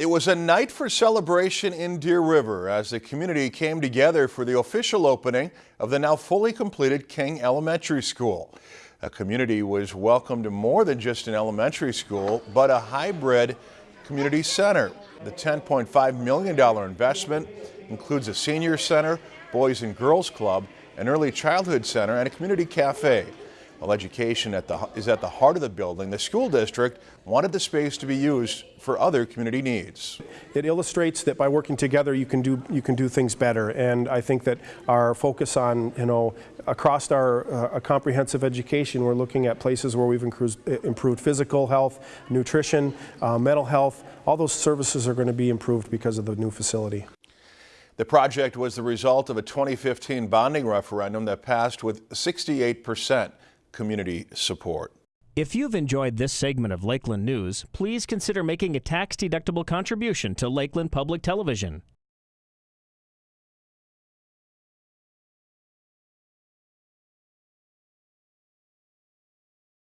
It was a night for celebration in Deer River as the community came together for the official opening of the now fully completed King Elementary School. A community was welcomed to more than just an elementary school, but a hybrid community center. The $10.5 million investment includes a senior center, boys and girls club, an early childhood center, and a community cafe. While education at the, is at the heart of the building, the school district wanted the space to be used for other community needs. It illustrates that by working together you can do you can do things better and I think that our focus on you know across our uh, comprehensive education we're looking at places where we've improved, improved physical health, nutrition, uh, mental health, all those services are going to be improved because of the new facility. The project was the result of a 2015 bonding referendum that passed with 68 percent community support. If you've enjoyed this segment of Lakeland News, please consider making a tax-deductible contribution to Lakeland Public Television.